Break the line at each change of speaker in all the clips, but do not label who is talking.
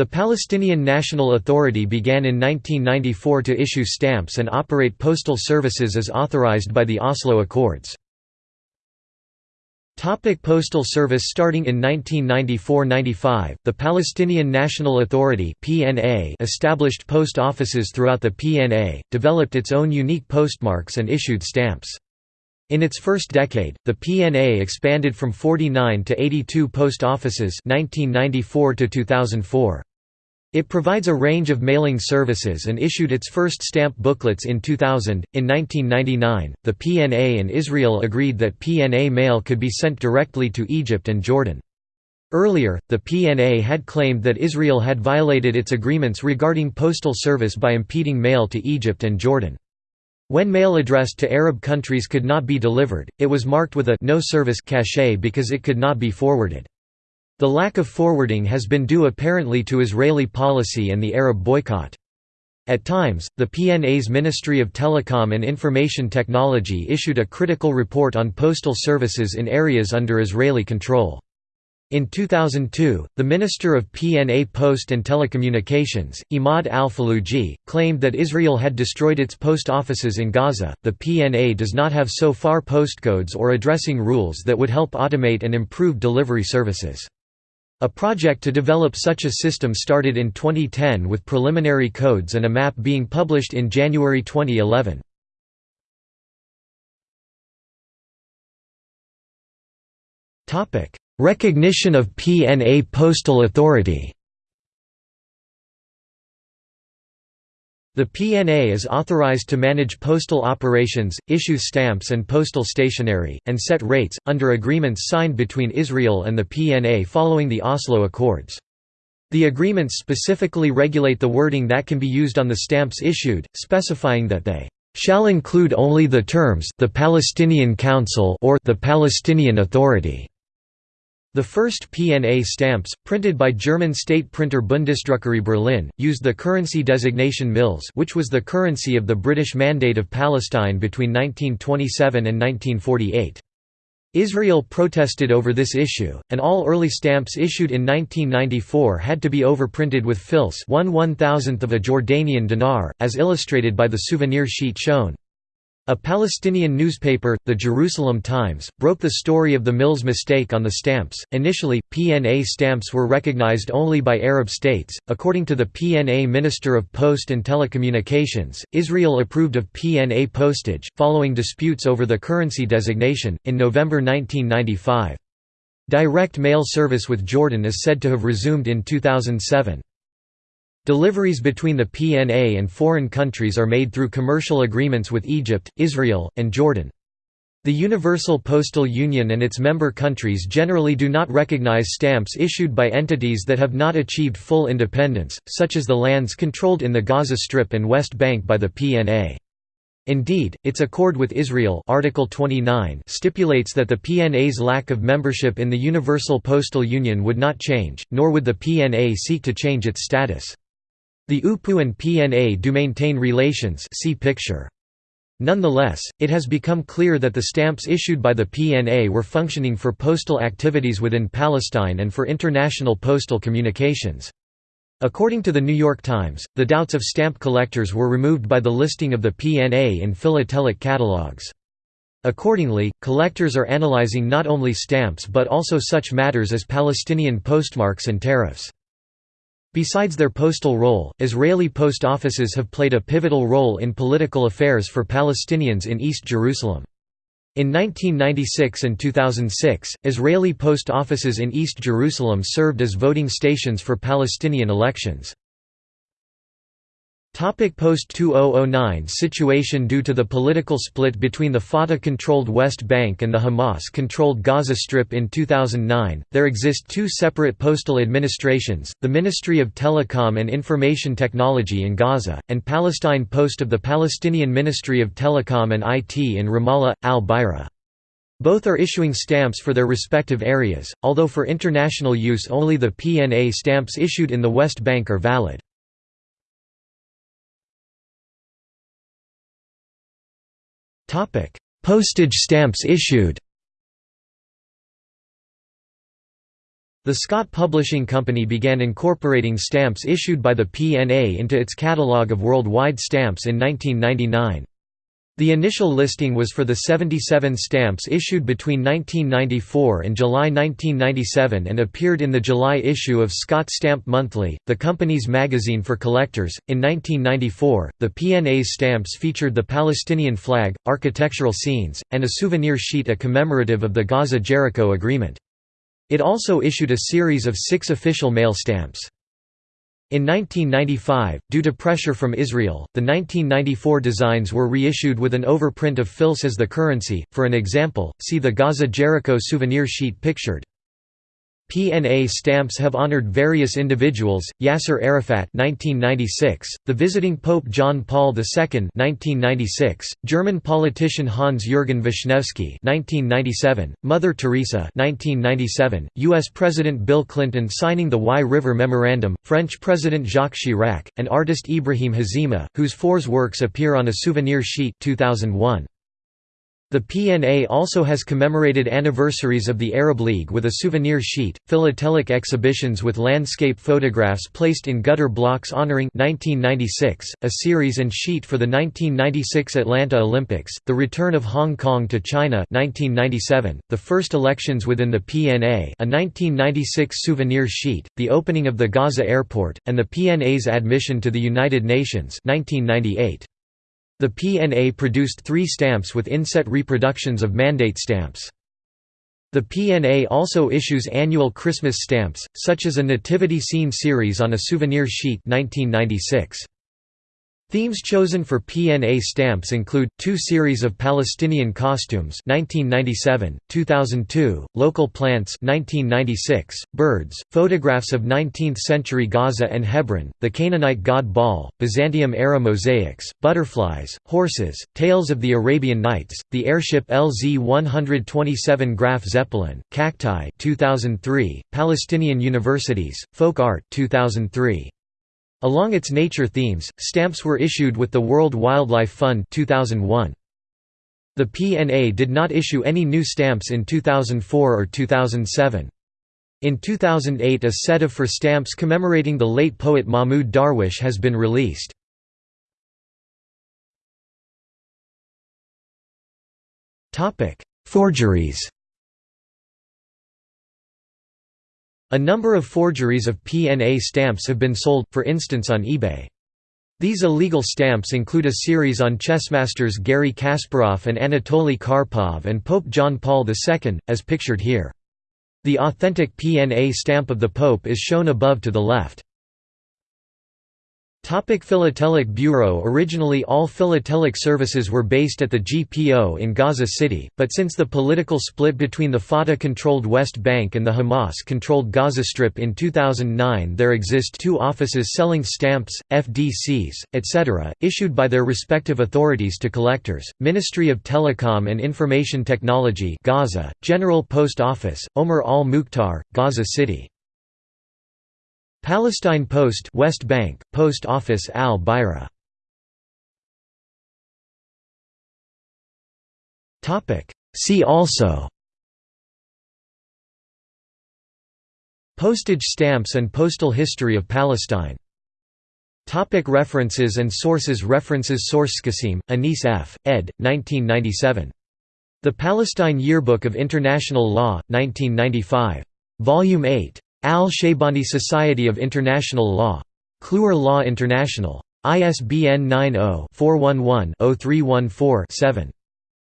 The Palestinian National Authority began in 1994 to issue stamps and operate postal services as authorized by the Oslo Accords. Postal Service Starting in 1994–95, the Palestinian National Authority (PNA) established post offices throughout the PNA, developed its own unique postmarks and issued stamps. In its first decade, the PNA expanded from 49 to 82 post offices 1994 to 2004. It provides a range of mailing services and issued its first stamp booklets in 2000. In 1999, the PNA and Israel agreed that PNA mail could be sent directly to Egypt and Jordan. Earlier, the PNA had claimed that Israel had violated its agreements regarding postal service by impeding mail to Egypt and Jordan. When mail addressed to Arab countries could not be delivered, it was marked with a no service cachet because it could not be forwarded. The lack of forwarding has been due apparently to Israeli policy and the Arab boycott. At times, the PNA's Ministry of Telecom and Information Technology issued a critical report on postal services in areas under Israeli control. In 2002, the Minister of PNA Post and Telecommunications, Imad al-Faluji, claimed that Israel had destroyed its post offices in Gaza. The PNA does not have so far postcodes or addressing rules that would help automate and improve delivery services. A project to develop such a system started in 2010 with preliminary codes and a map being published in January 2011. Recognition of PNA Postal Authority The PNA is authorized to manage postal operations, issue stamps and postal stationery, and set rates, under agreements signed between Israel and the PNA following the Oslo Accords. The agreements specifically regulate the wording that can be used on the stamps issued, specifying that they shall include only the terms the Palestinian Council or the Palestinian Authority. The first PNA stamps, printed by German state printer Bundesdruckerei Berlin, used the currency designation mils which was the currency of the British Mandate of Palestine between 1927 and 1948. Israel protested over this issue, and all early stamps issued in 1994 had to be overprinted with fils one one-thousandth of a Jordanian dinar, as illustrated by the souvenir sheet shown. A Palestinian newspaper, the Jerusalem Times, broke the story of the mils mistake on the stamps. Initially, PNA stamps were recognized only by Arab states. According to the PNA Minister of Post and Telecommunications, Israel approved of PNA postage, following disputes over the currency designation, in November 1995. Direct mail service with Jordan is said to have resumed in 2007. Deliveries between the PNA and foreign countries are made through commercial agreements with Egypt, Israel, and Jordan. The Universal Postal Union and its member countries generally do not recognize stamps issued by entities that have not achieved full independence, such as the lands controlled in the Gaza Strip and West Bank by the PNA. Indeed, its accord with Israel Article 29 stipulates that the PNA's lack of membership in the Universal Postal Union would not change, nor would the PNA seek to change its status. The UPU and PNA do maintain relations see picture. Nonetheless, it has become clear that the stamps issued by the PNA were functioning for postal activities within Palestine and for international postal communications. According to the New York Times, the doubts of stamp collectors were removed by the listing of the PNA in philatelic catalogs. Accordingly, collectors are analyzing not only stamps but also such matters as Palestinian postmarks and tariffs. Besides their postal role, Israeli post offices have played a pivotal role in political affairs for Palestinians in East Jerusalem. In 1996 and 2006, Israeli post offices in East Jerusalem served as voting stations for Palestinian elections. Post-2009 situation Due to the political split between the Fatah-controlled West Bank and the Hamas-controlled Gaza Strip in 2009, there exist two separate postal administrations, the Ministry of Telecom and Information Technology in Gaza, and Palestine Post of the Palestinian Ministry of Telecom and IT in Ramallah, al-Bira. Both are issuing stamps for their respective areas, although for international use only the PNA stamps issued in the West Bank are valid. Topic: Postage stamps issued. The Scott Publishing Company began incorporating stamps issued by the PNA into its catalogue of worldwide stamps in 1999. The initial listing was for the 77 stamps issued between 1994 and July 1997 and appeared in the July issue of Scott Stamp Monthly, the company's magazine for collectors. In 1994, the PNA's stamps featured the Palestinian flag, architectural scenes, and a souvenir sheet a commemorative of the Gaza-Jericho Agreement. It also issued a series of six official mail stamps. In 1995, due to pressure from Israel, the 1994 designs were reissued with an overprint of fils as the currency. For an example, see the Gaza Jericho souvenir sheet pictured. PNA stamps have honored various individuals: Yasser Arafat (1996), the visiting Pope John Paul II (1996), German politician Hans-Jürgen Wischnewski (1997), Mother Teresa (1997), U.S. President Bill Clinton signing the Wye River Memorandum, French President Jacques Chirac, and artist Ibrahim Hazima, whose Fours works appear on a souvenir sheet 2001. The PNA also has commemorated anniversaries of the Arab League with a souvenir sheet, philatelic exhibitions with landscape photographs placed in gutter blocks honoring 1996, a series and sheet for the 1996 Atlanta Olympics, the return of Hong Kong to China 1997, the first elections within the PNA a 1996 souvenir sheet, the opening of the Gaza airport, and the PNA's admission to the United Nations 1998. The PNA produced three stamps with inset reproductions of mandate stamps. The PNA also issues annual Christmas stamps, such as a nativity scene series on a souvenir sheet 1996. Themes chosen for PNA stamps include, two series of Palestinian costumes 1997, 2002, local plants 1996, birds, photographs of 19th-century Gaza and Hebron, the Canaanite god Baal, Byzantium-era mosaics, butterflies, horses, tales of the Arabian Nights, the airship LZ-127 Graf Zeppelin, cacti 2003, Palestinian universities, folk art 2003. Along its nature themes, stamps were issued with the World Wildlife Fund 2001. The PNA did not issue any new stamps in 2004 or 2007. In 2008 a set of for stamps commemorating the late poet Mahmoud Darwish has been released. Forgeries A number of forgeries of PNA stamps have been sold, for instance on eBay. These illegal stamps include a series on chessmasters Garry Kasparov and Anatoly Karpov and Pope John Paul II, as pictured here. The authentic PNA stamp of the Pope is shown above to the left. Topic Philatelic Bureau Originally all philatelic services were based at the GPO in Gaza City, but since the political split between the Fatah-controlled West Bank and the Hamas-controlled Gaza Strip in 2009 there exist two offices selling stamps, FDCs, etc., issued by their respective authorities to collectors, Ministry of Telecom and Information Technology Gaza, General Post Office, Omar al-Mukhtar, Gaza City. Palestine Post West Bank, Post Office al-Bira See also Postage stamps and postal history of Palestine Topic references and sources References Source Qasim, Anis F., ed. 1997. The Palestine Yearbook of International Law, 1995. Volume 8. Al-Shaybani Society of International Law. Kluwer Law International. ISBN 90-411-0314-7.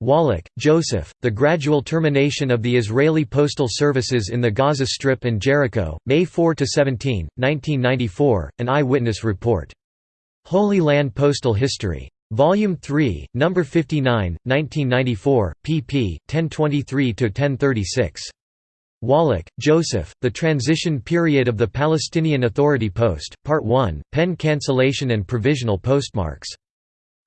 Wallach, Joseph, The Gradual Termination of the Israeli Postal Services in the Gaza Strip and Jericho, May 4–17, 1994, an eyewitness report. Holy Land Postal History. Volume 3, No. 59, 1994, pp. 1023–1036. Wallach, Joseph, The Transition Period of the Palestinian Authority Post, Part 1, Pen Cancellation and Provisional Postmarks.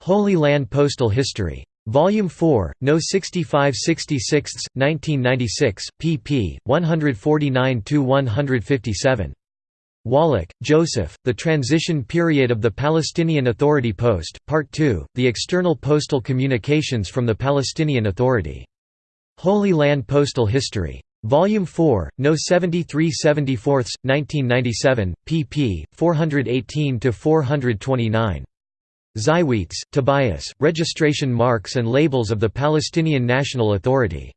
Holy Land Postal History. Volume 4, No. 65 66, 1996, pp. 149–157. Wallach, Joseph, The Transition Period of the Palestinian Authority Post, Part 2, The External Postal Communications from the Palestinian Authority. Holy Land Postal History. Volume 4, No 73 74 1997, pp. 418–429. Zywietz, Tobias, Registration Marks and Labels of the Palestinian National Authority.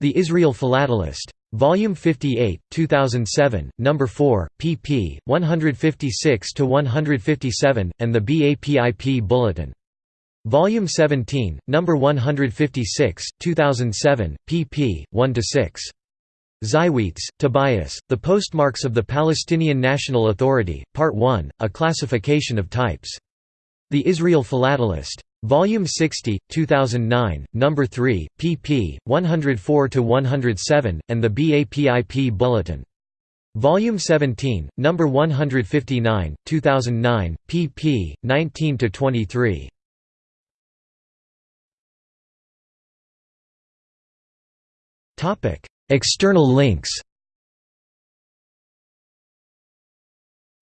The Israel Philatelist. Volume 58, 2007, No. 4, pp. 156–157, and the BAPIP Bulletin. Volume 17, No. 156, 2007, pp. 1–6. Zywietz, Tobias, The Postmarks of the Palestinian National Authority, Part 1, A Classification of Types. The Israel Philatelist. Volume 60, 2009, No. 3, pp. 104–107, and the BAPIP Bulletin. Volume 17, No. 159, 2009, pp. 19–23. External links.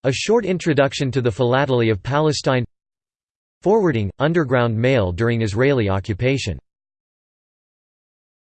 A short introduction to the philately of Palestine. Forwarding – Underground mail during Israeli occupation